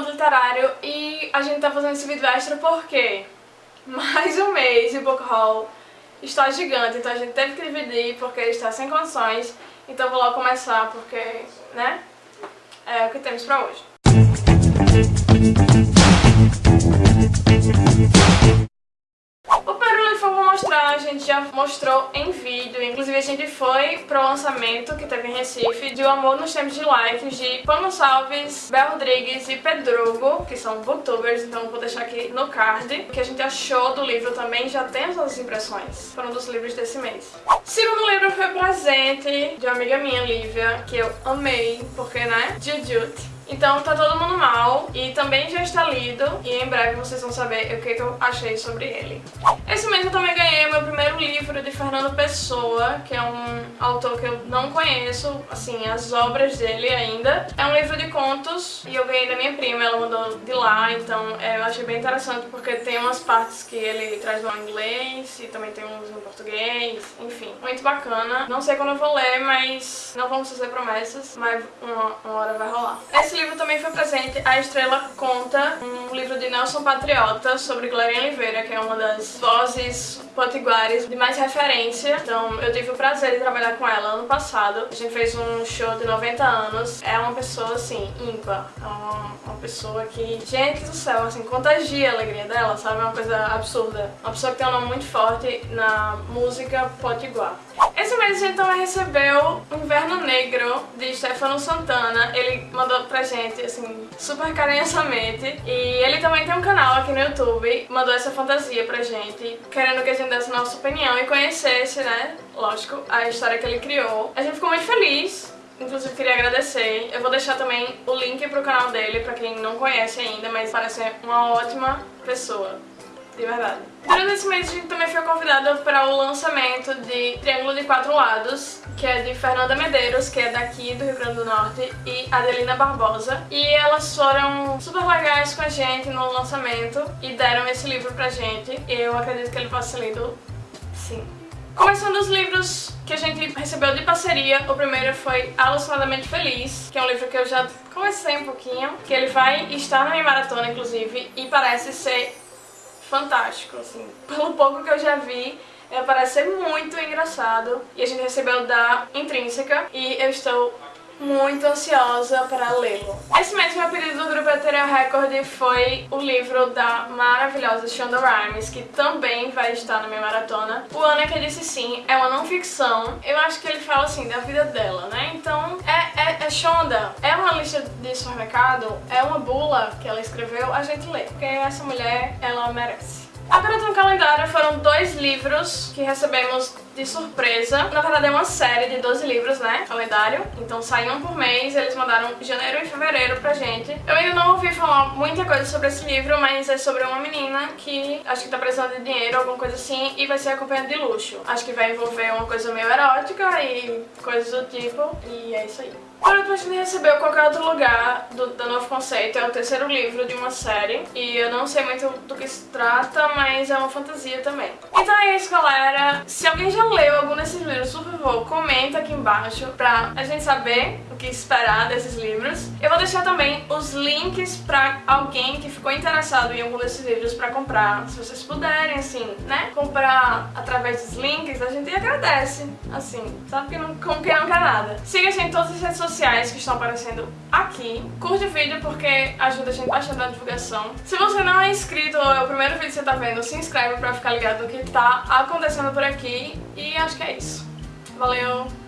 Elefante Literário e a gente tá fazendo esse vídeo extra porque mais um mês o book haul está gigante, então a gente teve que dividir porque está sem condições. Então eu vou logo começar porque, né, é o que temos pra hoje. a gente já mostrou em inclusive a gente foi pro lançamento que teve em Recife de O Amor nos Tempos de Likes de Pano Salves, Bel Rodrigues e Pedrogo, que são booktubers, então vou deixar aqui no card. O que a gente achou do livro também, já temos as impressões. Foram dos livros desse mês. Segundo livro foi presente de uma amiga minha, Lívia, que eu amei, porque, né, Jujut. Então tá todo mundo mal e também já está lido e em breve vocês vão saber o que, que eu achei sobre ele. Esse mês livro de Fernando Pessoa, que é um autor que eu não conheço, assim, as obras dele ainda. É um livro de contos e eu ganhei da minha prima, ela mandou de lá, então é, eu achei bem interessante porque tem umas partes que ele traz no inglês e também tem uns no português, enfim, muito bacana. Não sei quando eu vou ler, mas não vamos fazer promessas, mas uma, uma hora vai rolar. Esse livro também foi presente A Estrela Conta, um livro de Nelson Patriota sobre Glorinha Oliveira, que é uma das vozes potiguares de mais referência. Então eu tive o prazer de trabalhar com ela ano passado. A gente fez um show de 90 anos. É uma pessoa, assim, ímpar. É uma, uma pessoa que, gente do céu, assim, contagia a alegria dela, sabe? É uma coisa absurda. Uma pessoa que tem um nome muito forte na música potiguar. Esse mês a gente também recebeu Inverno Negro, de Stefano Santana. Ele mandou pra gente, assim, super carinhosamente. E ele também tem um canal aqui no YouTube, mandou essa fantasia pra gente, querendo que a gente desse nossa opinião e conhecesse, né, lógico, a história que ele criou. A gente ficou muito feliz, Inclusive queria agradecer. Eu vou deixar também o link pro canal dele pra quem não conhece ainda, mas parece uma ótima pessoa de verdade. Durante esse mês a gente também foi convidada para o lançamento de Triângulo de Quatro Lados, que é de Fernanda Medeiros, que é daqui do Rio Grande do Norte, e Adelina Barbosa. E elas foram super legais com a gente no lançamento e deram esse livro pra gente. Eu acredito que ele possa ser lido sim. Começando os livros que a gente recebeu de parceria, o primeiro foi Alucinadamente Feliz, que é um livro que eu já comecei um pouquinho, que ele vai estar na minha maratona, inclusive, e parece ser fantástico, assim. Pelo pouco que eu já vi, parece ser muito engraçado. E a gente recebeu da Intrínseca e eu estou muito ansiosa para lê-lo. Esse mês meu pedido do grupo Ethereal Record foi o livro da maravilhosa Shonda Rhimes, que também vai estar na minha maratona. O Ana que disse sim, é uma não ficção. Eu acho que ele fala assim da vida dela, né? Então, é, é, é Shonda, é uma lista de supermercado, é uma bula que ela escreveu, a gente lê. Porque essa mulher, ela merece. Agora no calendário foram dois livros que recebemos de surpresa. Na verdade é uma série de 12 livros, né? Calendário. Então sai um por mês, eles mandaram janeiro e fevereiro pra gente. Eu ainda não ouvi falar muita coisa sobre esse livro, mas é sobre uma menina que acho que tá precisando de dinheiro, alguma coisa assim, e vai ser acompanhada de luxo. Acho que vai envolver uma coisa meio erótica e coisas do tipo, e é isso aí. Por último, a gente recebeu Qualquer Outro Lugar, do, do Novo Conceito, é o terceiro livro de uma série, e eu não sei muito do que se trata, mas é uma fantasia também. Então é isso, galera. Se alguém já leu algum desses livros, por favor, comenta aqui embaixo pra a gente saber que esperar desses livros. Eu vou deixar também os links pra alguém que ficou interessado em algum desses livros pra comprar. Se vocês puderem, assim, né, comprar através dos links, a gente agradece, assim, sabe que não, como quem não quer nada. Siga a gente em todas as redes sociais que estão aparecendo aqui. Curte o vídeo porque ajuda a gente bastante na divulgação. Se você não é inscrito ou é o primeiro vídeo que você tá vendo, se inscreve pra ficar ligado no que tá acontecendo por aqui. E acho que é isso. Valeu!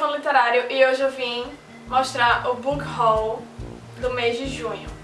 Aqui a Carol do Elefante Literário e hoje eu vim mostrar o book haul do mês de junho.